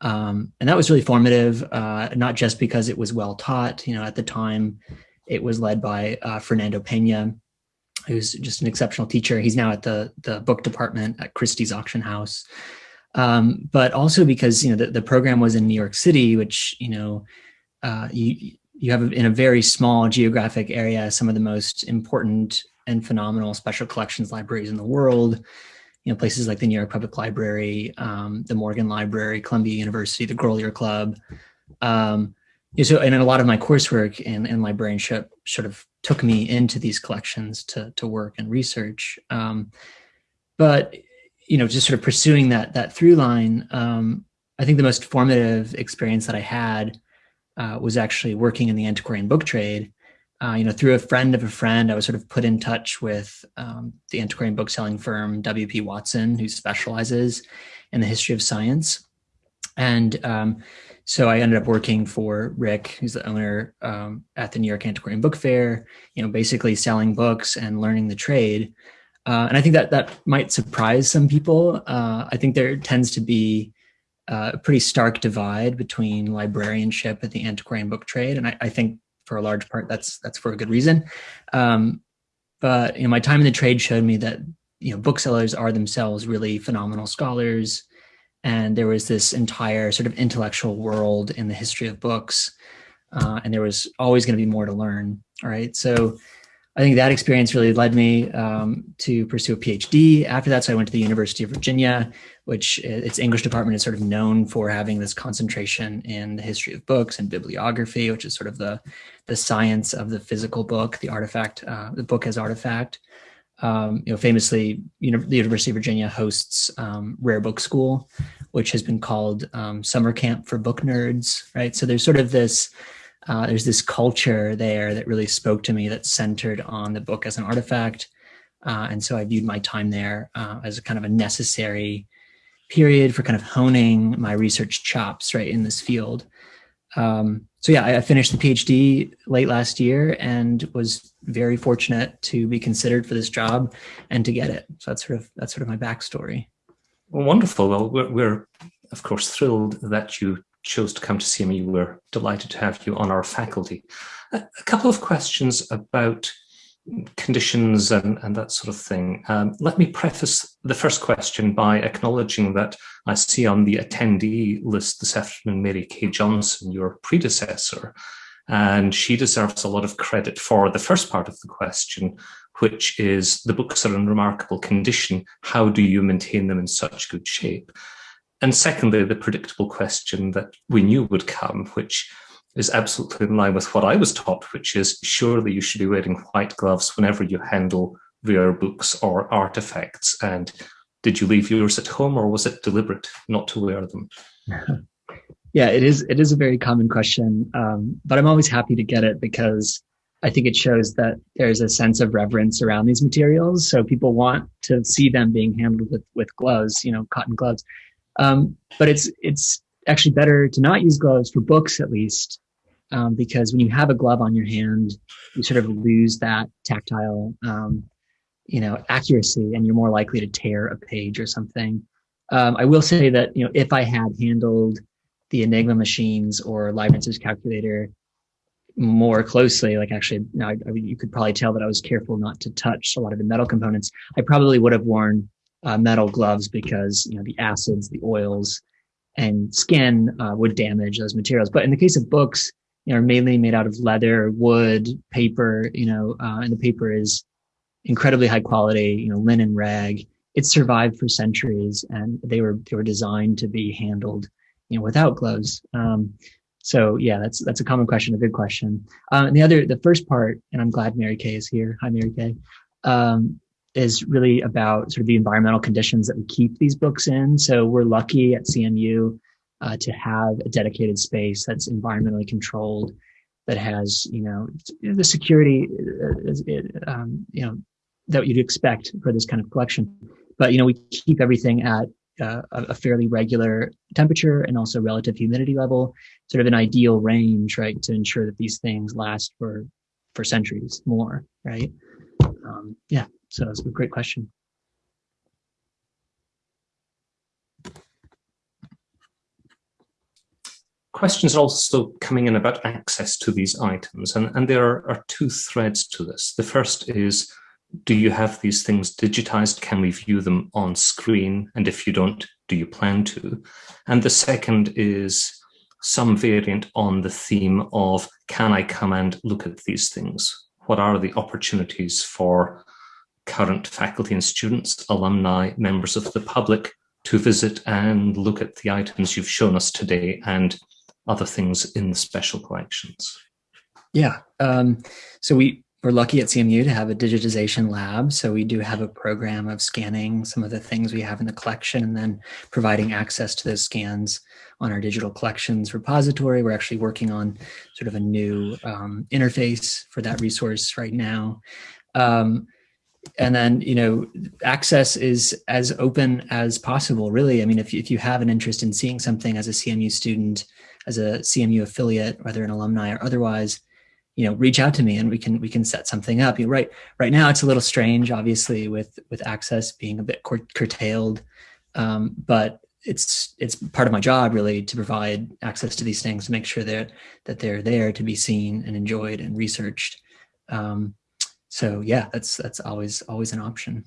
Um, and that was really formative, uh, not just because it was well taught. You know, at the time, it was led by uh, Fernando Pena, who's just an exceptional teacher. He's now at the the book department at Christie's Auction House. Um, but also because you know the, the program was in New York City, which you know uh, you you have in a very small geographic area some of the most important and phenomenal special collections libraries in the world. You know, places like the New York Public Library, um, the Morgan Library, Columbia University, the Grolier Club. Um, so, and a lot of my coursework and, in librarianship sort of took me into these collections to, to work and research. Um, but, you know, just sort of pursuing that, that through line, um, I think the most formative experience that I had uh, was actually working in the antiquarian book trade. Uh, you know, through a friend of a friend, I was sort of put in touch with um, the antiquarian bookselling firm W.P. Watson, who specializes in the history of science. And um, so I ended up working for Rick, who's the owner um, at the New York Antiquarian Book Fair, you know, basically selling books and learning the trade. Uh, and I think that that might surprise some people. Uh, I think there tends to be a pretty stark divide between librarianship and the antiquarian book trade. And I, I think for a large part, that's that's for a good reason. Um, but you know, my time in the trade showed me that you know booksellers are themselves really phenomenal scholars, and there was this entire sort of intellectual world in the history of books, uh, and there was always going to be more to learn. All right, so I think that experience really led me um, to pursue a PhD. After that, so I went to the University of Virginia, which its English department is sort of known for having this concentration in the history of books and bibliography, which is sort of the the science of the physical book, the artifact, uh, the book as artifact. Um, you know, famously, you know, the University of Virginia hosts um, Rare Book School, which has been called um, summer camp for book nerds, right? So there's sort of this uh, there's this culture there that really spoke to me that's centered on the book as an artifact. Uh, and so I viewed my time there uh, as a kind of a necessary period for kind of honing my research chops right in this field. Um, so yeah, I, I finished the PhD late last year and was very fortunate to be considered for this job and to get it. So that's sort of that's sort of my backstory. Well, wonderful. Well, we're, we're of course thrilled that you chose to come to CMU. We're delighted to have you on our faculty. A, couple of questions about conditions and, and that sort of thing. Um, let me preface the first question by acknowledging that I see on the attendee list this afternoon Mary Kay Johnson, your predecessor, and she deserves a lot of credit for the first part of the question, which is the books are in remarkable condition. How do you maintain them in such good shape? And secondly, the predictable question that we knew would come, which is absolutely in line with what I was taught, which is surely you should be wearing white gloves whenever you handle rare books or artifacts. And did you leave yours at home or was it deliberate not to wear them? Yeah, it is. It is a very common question, um, but I'm always happy to get it because I think it shows that there's a sense of reverence around these materials. So people want to see them being handled with with gloves, you know, cotton gloves. Um, but it's it's actually better to not use gloves for books at least, um, because when you have a glove on your hand, you sort of lose that tactile, um, you know, accuracy, and you're more likely to tear a page or something. Um, I will say that you know if I had handled the Enigma machines or Leibniz's calculator more closely, like actually, now I, I, you could probably tell that I was careful not to touch a lot of the metal components. I probably would have worn uh, metal gloves because you know the acids, the oils, and skin uh, would damage those materials. But in the case of books, you know, are mainly made out of leather, wood, paper. You know, uh, and the paper is incredibly high quality. You know, linen rag. It survived for centuries, and they were they were designed to be handled, you know, without gloves. Um, so yeah, that's that's a common question, a good question. Um, and the other, the first part, and I'm glad Mary Kay is here. Hi, Mary Kay. Um, is really about sort of the environmental conditions that we keep these books in. So we're lucky at CMU uh, to have a dedicated space that's environmentally controlled, that has you know the security, uh, um, you know that you'd expect for this kind of collection. But you know we keep everything at uh, a fairly regular temperature and also relative humidity level, sort of an ideal range, right, to ensure that these things last for for centuries more, right? Um, yeah. So that's a great question. Questions are also coming in about access to these items, and, and there are, are two threads to this. The first is, do you have these things digitized? Can we view them on screen? And if you don't, do you plan to? And the second is, some variant on the theme of, can I come and look at these things? What are the opportunities for current faculty and students, alumni, members of the public to visit and look at the items you've shown us today and other things in the special collections? Yeah, um, so we we're lucky at CMU to have a digitization lab. So we do have a program of scanning some of the things we have in the collection and then providing access to those scans on our digital collections repository. We're actually working on sort of a new um, interface for that resource right now. Um, and then, you know, access is as open as possible, really. I mean, if, if you have an interest in seeing something as a CMU student, as a CMU affiliate, whether an alumni or otherwise, you know, reach out to me and we can we can set something up. You know, right right now it's a little strange, obviously, with with access being a bit curtailed, um, but it's it's part of my job really to provide access to these things to make sure that that they're there to be seen and enjoyed and researched. Um, so yeah, that's that's always always an option.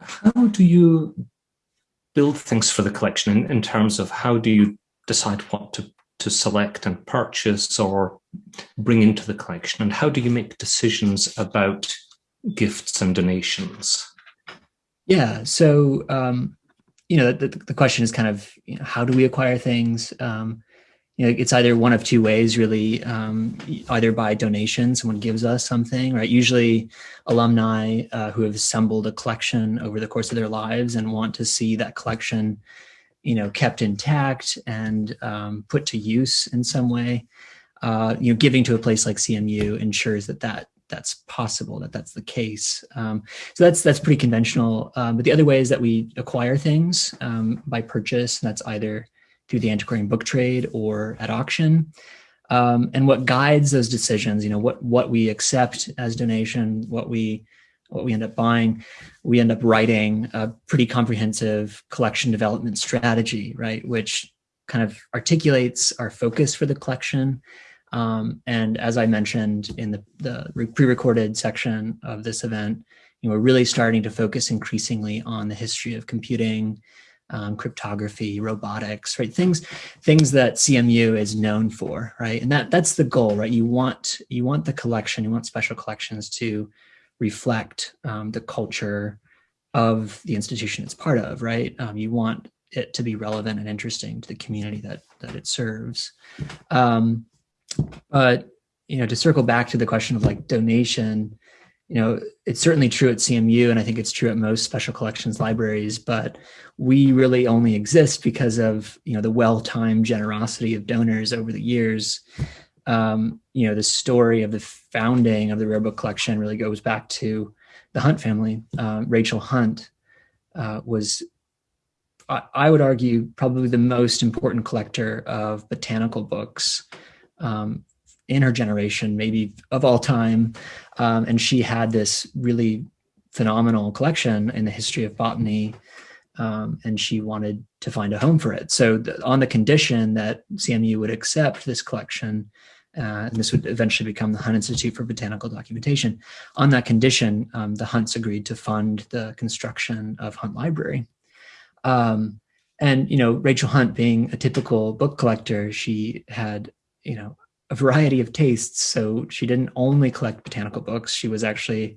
How do you build things for the collection in, in terms of how do you decide what to to select and purchase or bring into the collection? And how do you make decisions about gifts and donations? Yeah, so, um, you know, the, the question is kind of, you know, how do we acquire things? Um, you know, it's either one of two ways, really, um, either by donation, someone gives us something, right? Usually alumni uh, who have assembled a collection over the course of their lives and want to see that collection you know, kept intact and um, put to use in some way. Uh, you know, giving to a place like CMU ensures that that that's possible, that that's the case. Um, so that's that's pretty conventional. Um, but the other way is that we acquire things um, by purchase. and that's either through the antiquarian book trade or at auction. Um, and what guides those decisions, you know, what what we accept as donation, what we what we end up buying, we end up writing a pretty comprehensive collection development strategy, right? Which kind of articulates our focus for the collection. Um, and as I mentioned in the, the pre-recorded section of this event, you know, we're really starting to focus increasingly on the history of computing, um, cryptography, robotics, right? Things, things that CMU is known for, right? And that that's the goal, right? You want you want the collection, you want special collections to reflect um, the culture of the institution it's part of, right? Um, you want it to be relevant and interesting to the community that that it serves. Um, but you know, to circle back to the question of like donation, you know, it's certainly true at CMU, and I think it's true at most special collections libraries. But we really only exist because of you know the well-timed generosity of donors over the years um, you know, the story of the founding of the Rare Book Collection really goes back to the Hunt family. Uh, Rachel Hunt uh, was, I, I, would argue, probably the most important collector of botanical books um, in her generation, maybe of all time. Um, and she had this really phenomenal collection in the history of botany um, and she wanted to find a home for it. So the, on the condition that CMU would accept this collection, uh, and this would eventually become the Hunt Institute for Botanical Documentation. On that condition, um, the Hunts agreed to fund the construction of Hunt Library. Um, and, you know, Rachel Hunt being a typical book collector, she had, you know, a variety of tastes. So she didn't only collect botanical books. She was actually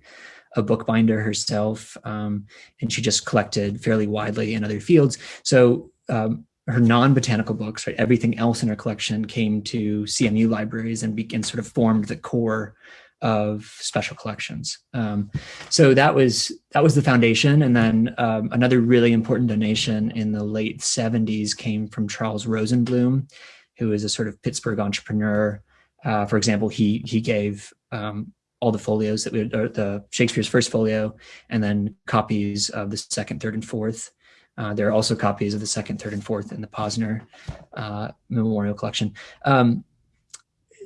a bookbinder herself, um, and she just collected fairly widely in other fields. So um, her non-botanical books, right, everything else in her collection came to CMU libraries and began sort of formed the core of special collections. Um, so that was that was the foundation. And then um, another really important donation in the late 70s came from Charles Rosenbloom, who is a sort of Pittsburgh entrepreneur. Uh, for example, he he gave um, all the folios that we the Shakespeare's first folio, and then copies of the second, third, and fourth. Uh, there are also copies of the second, third, and fourth in the Posner uh, Memorial Collection. Um,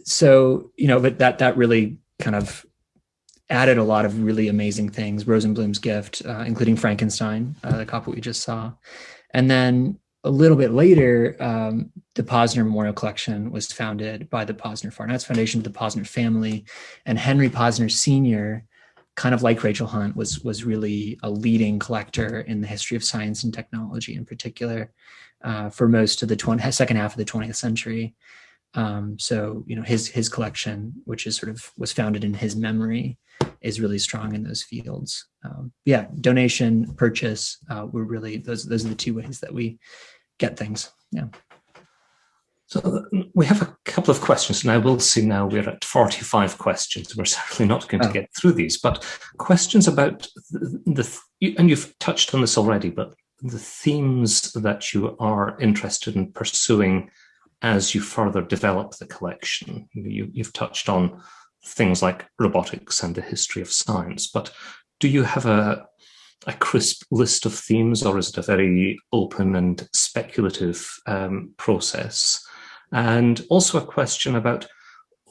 so you know, but that that really kind of added a lot of really amazing things. Rosenbloom's gift, uh, including Frankenstein, uh, the copy we just saw, and then a little bit later, um, the Posner Memorial Collection was founded by the Posner Fine Arts Foundation, the Posner family, and Henry Posner Sr. kind of like Rachel Hunt, was was really a leading collector in the history of science and technology in particular uh, for most of the 20, second half of the 20th century. Um, so, you know, his his collection, which is sort of was founded in his memory, is really strong in those fields. Um, yeah, donation, purchase, uh, we're really, those, those are the two ways that we get things. Yeah. So we have a couple of questions, and I will see now we're at 45 questions. We're certainly not going to oh. get through these, but questions about the, the, and you've touched on this already, but the themes that you are interested in pursuing as you further develop the collection. You, you've touched on things like robotics and the history of science, but do you have a, a crisp list of themes or is it a very open and speculative um, process? And also a question about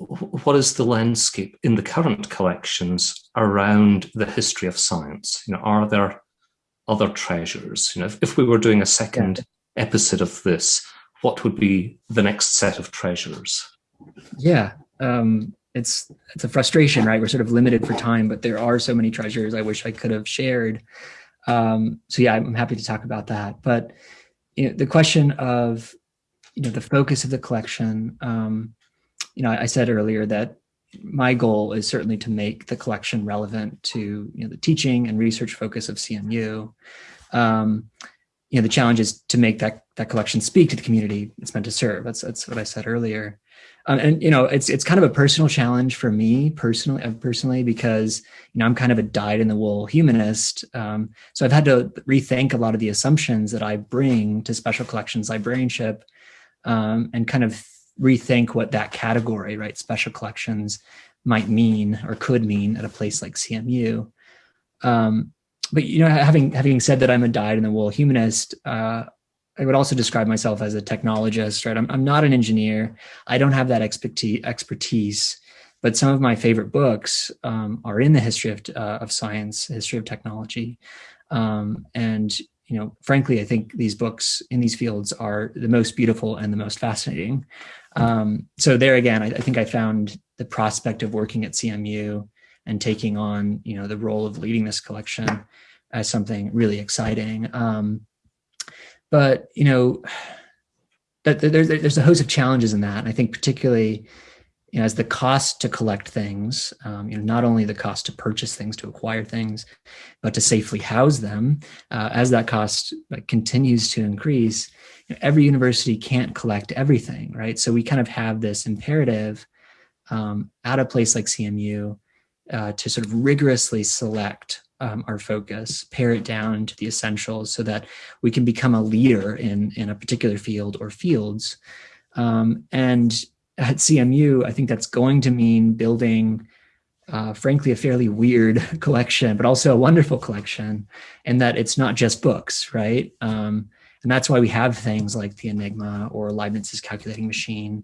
what is the landscape in the current collections around the history of science? You know, are there other treasures? You know, if, if we were doing a second yeah. episode of this, what would be the next set of treasures? Yeah, um, it's it's a frustration, right? We're sort of limited for time, but there are so many treasures I wish I could have shared. Um, so yeah, I'm happy to talk about that. But you know, the question of you know, the focus of the collection, um, you know, I, I said earlier that my goal is certainly to make the collection relevant to you know the teaching and research focus of CMU. Um, you know, the challenge is to make that that collection speak to the community it's meant to serve. That's that's what I said earlier. Um, and you know, it's it's kind of a personal challenge for me personally, uh, personally because you know I'm kind of a dyed in the wool humanist. Um, so I've had to rethink a lot of the assumptions that I bring to special collections librarianship um, and kind of rethink what that category, right, special collections might mean or could mean at a place like CMU. Um, but you know, having having said that, I'm a dyed-in-the-wool humanist. Uh, I would also describe myself as a technologist, right? I'm, I'm not an engineer. I don't have that expertise, expertise but some of my favorite books um, are in the history of, uh, of science, history of technology. Um, and you know, frankly, I think these books in these fields are the most beautiful and the most fascinating. Um, so there again, I, I, think I found the prospect of working at CMU and taking on, you know, the role of leading this collection as something really exciting. Um, but, you know, that there's, there's a host of challenges in that. And I think particularly you know, as the cost to collect things, um, you know, not only the cost to purchase things, to acquire things, but to safely house them, uh, as that cost continues to increase, you know, every university can't collect everything, right? So we kind of have this imperative um, at a place like CMU uh, to sort of rigorously select um, our focus, pare it down to the essentials so that we can become a leader in, in a particular field or fields. Um, and at CMU, I think that's going to mean building, uh, frankly, a fairly weird collection, but also a wonderful collection, and that it's not just books, right? Um, and that's why we have things like the Enigma or Leibniz's calculating machine,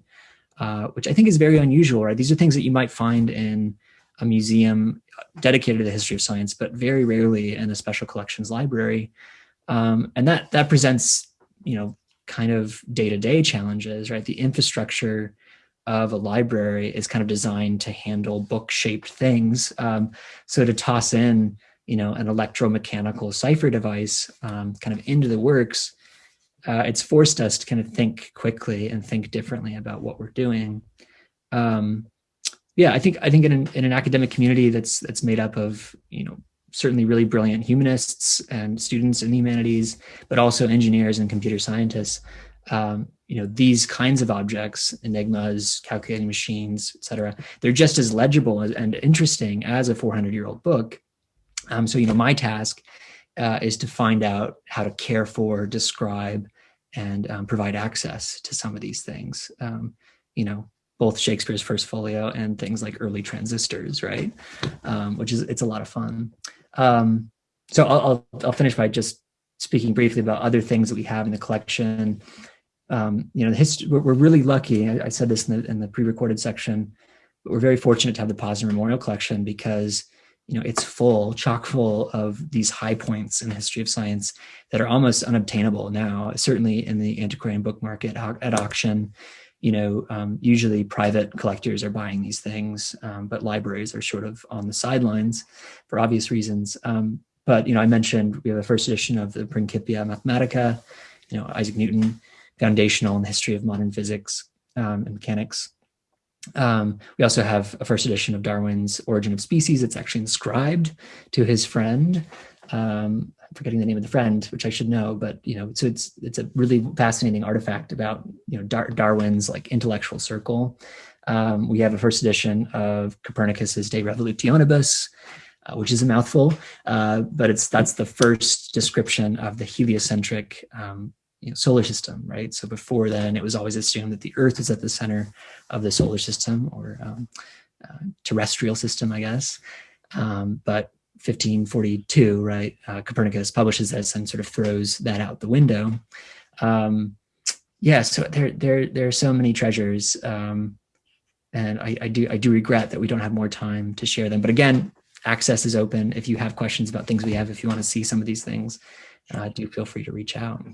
uh, which I think is very unusual, right? These are things that you might find in a museum dedicated to the history of science, but very rarely in a special collections library. Um, and that that presents, you know, kind of day-to-day -day challenges, right? The infrastructure of a library is kind of designed to handle book-shaped things. Um, so to toss in, you know, an electromechanical cipher device um, kind of into the works, uh, it's forced us to kind of think quickly and think differently about what we're doing. Um, yeah, I think I think in an, in an academic community that's that's made up of you know certainly really brilliant humanists and students in the humanities, but also engineers and computer scientists um, you know, these kinds of objects, enigmas, calculating machines, etc. they're just as legible and interesting as a 400 year old book. Um, so, you know, my task uh, is to find out how to care for, describe, and um, provide access to some of these things. Um, you know, both Shakespeare's First Folio and things like early transistors, right? Um, which is, it's a lot of fun. Um, so I'll, I'll, I'll finish by just speaking briefly about other things that we have in the collection um, you know, the history, we're, we're really lucky. I, I, said this in the, in the pre-recorded section, but we're very fortunate to have the Posner Memorial Collection because, you know, it's full, chock full of these high points in the history of science that are almost unobtainable now, certainly in the antiquarian book market at auction. You know, um, usually private collectors are buying these things, um, but libraries are sort of on the sidelines for obvious reasons. Um, but, you know, I mentioned we have a first edition of the Principia Mathematica, you know, Isaac Newton, foundational in the history of modern physics um, and mechanics. Um, we also have a first edition of Darwin's Origin of Species. It's actually inscribed to his friend. Um, forgetting the name of the friend, which I should know, but you know, so it's it's a really fascinating artifact about you know Dar Darwin's like intellectual circle. Um, we have a first edition of Copernicus's De Revolutionibus, uh, which is a mouthful, uh, but it's that's the first description of the heliocentric um, you know, solar system, right? So before then, it was always assumed that the Earth is at the center of the solar system or um, uh, terrestrial system, I guess. Um, but 1542, right, uh, Copernicus publishes this and sort of throws that out the window. Um, yeah, so there, there, there are so many treasures, um, and I, I do, I do regret that we don't have more time to share them. But again, access is open. If you have questions about things we have, if you want to see some of these things, uh, do feel free to reach out.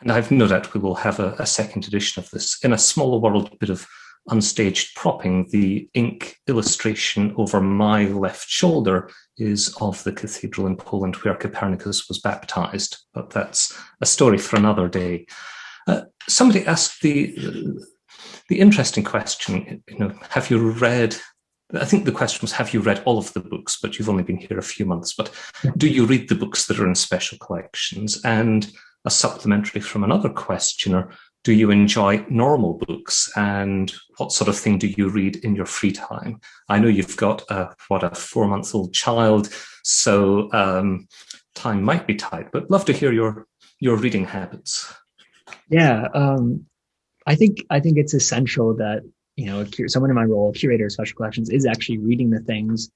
And I've no doubt we will have a, a second edition of this in a smaller world bit of unstaged propping. The ink illustration over my left shoulder is of the cathedral in Poland where Copernicus was baptized, but that's a story for another day. Uh, somebody asked the the interesting question, you know, have you read I think the question was, have you read all of the books, but you've only been here a few months, but do you read the books that are in special collections? And a supplementary from another questioner, do you enjoy normal books and what sort of thing do you read in your free time? I know you've got a, what, a four month old child, so um, time might be tight, but love to hear your, your reading habits. Yeah, um, I think I think it's essential that you know, someone in my role, curator of special collections, is actually reading the things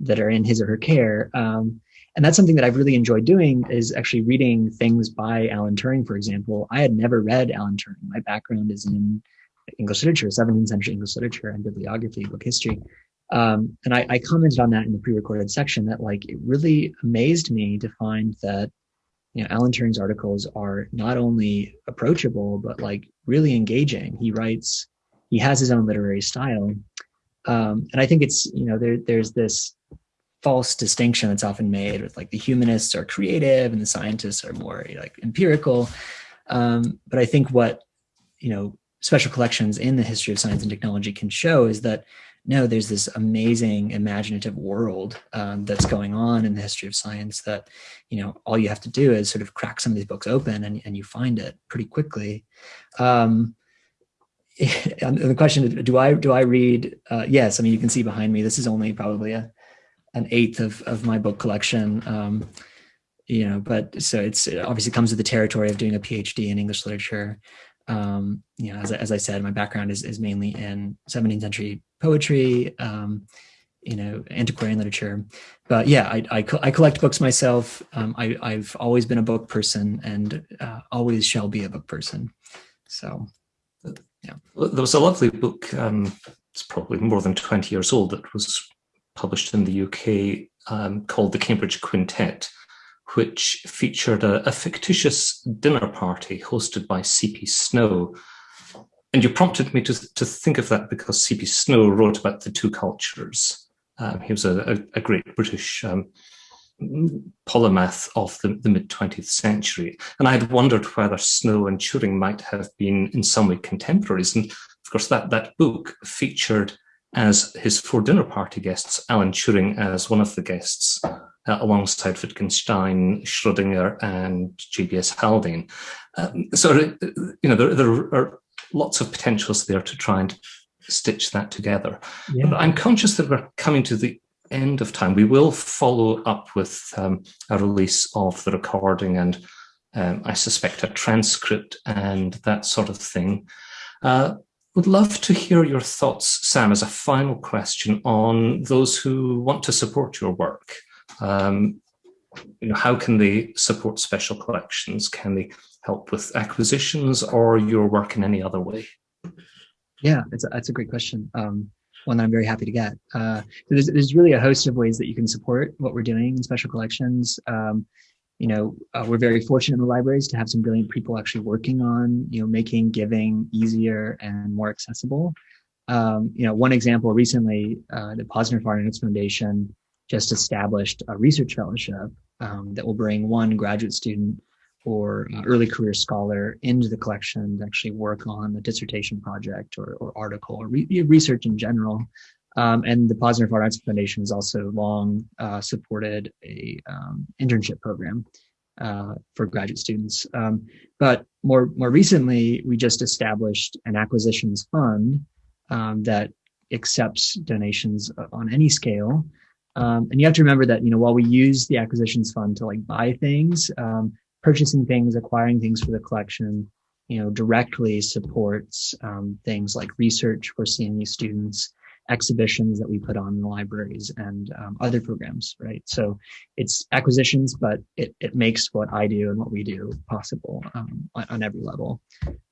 that are in his or her care. Um, and that's something that I've really enjoyed doing is actually reading things by Alan Turing, for example. I had never read Alan Turing. My background is in English literature, 17th century English literature and bibliography, book history. Um, and I, I commented on that in the pre-recorded section that like it really amazed me to find that you know Alan Turing's articles are not only approachable but like really engaging. He writes he has his own literary style. Um, and I think it's, you know, there, there's this false distinction that's often made with like the humanists are creative and the scientists are more like empirical. Um, but I think what, you know, special collections in the history of science and technology can show is that no, there's this amazing imaginative world um, that's going on in the history of science that, you know, all you have to do is sort of crack some of these books open and, and you find it pretty quickly. Um, the question do I do I read? Uh, yes, I mean you can see behind me. This is only probably a an eighth of of my book collection. Um, you know, but so it's it obviously comes with the territory of doing a PhD in English literature. Um, you know, as, as I said, my background is is mainly in 17th century poetry. Um, you know, antiquarian literature. But yeah, I, I, I collect books myself. Um, I, I've always been a book person and uh, always shall be a book person. So yeah. There was a lovely book, um, it's probably more than 20 years old, that was published in the UK um, called The Cambridge Quintet, which featured a, a, fictitious dinner party hosted by C.P. Snow. And you prompted me to, to think of that because C.P. Snow wrote about the two cultures. Um, he was a, a, great British um, polymath of the, the mid 20th century. And I had wondered whether Snow and Turing might have been in some way contemporaries. And of course, that, that book featured as his four dinner party guests, Alan Turing as one of the guests, uh, alongside Wittgenstein, Schrodinger, and J.B.S. Haldane. Um, so, uh, you know, there, there are lots of potentials there to try and stitch that together. Yeah. But I'm conscious that we're coming to the end of time. We will follow up with um, a release of the recording and um, I suspect a transcript and that sort of thing. Uh, would love to hear your thoughts, Sam, as a final question on those who want to support your work. Um, you know, how can they support special collections? Can they help with acquisitions or your work in any other way? Yeah, it's a, that's a great question. Um, one that I'm very happy to get. Uh, there's, there's really a host of ways that you can support what we're doing in special collections. Um, you know, uh, we're very fortunate in the libraries to have some brilliant people actually working on, you know, making giving easier and more accessible. Um, you know, one example recently, uh, the Posner Arts Foundation just established a research fellowship um, that will bring one graduate student or uh, early career scholar into the collection to actually work on a dissertation project or, or article or re research in general. Um, and the Posner Fine Arts Foundation has also long uh, supported a um, internship program uh, for graduate students. Um, but more more recently, we just established an acquisitions fund um, that accepts donations on any scale. Um, and you have to remember that you know while we use the acquisitions fund to like buy things, um, purchasing things, acquiring things for the collection, you know, directly supports things like research for CMU students exhibitions that we put on in the libraries and um, other programs, right? So it's acquisitions, but it, it makes what I do and what we do possible um, on, on, every level.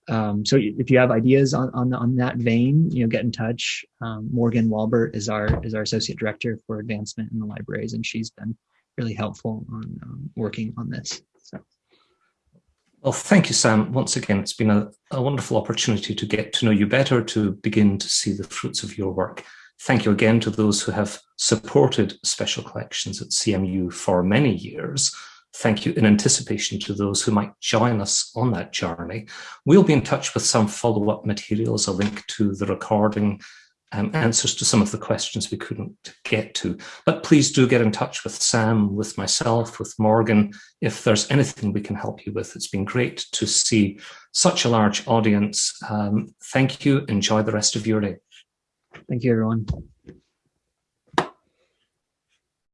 Um, so if you have ideas on, on, on, that vein, you know, get in touch. Um, Morgan Walbert is our is our associate director for advancement in the libraries, and she's been really helpful on um, working on this. So. Well, thank you, Sam. Once again, it's been a, a, wonderful opportunity to get to know you better, to begin to see the fruits of your work. Thank you again to those who have supported special collections at CMU for many years. Thank you in anticipation to those who might join us on that journey. We'll be in touch with some follow-up materials, a link to the recording um, answers to some of the questions we couldn't get to. But please do get in touch with Sam, with myself, with Morgan, if there's anything we can help you with. It's been great to see such a large audience. Um, thank you. Enjoy the rest of your day. Thank you, everyone.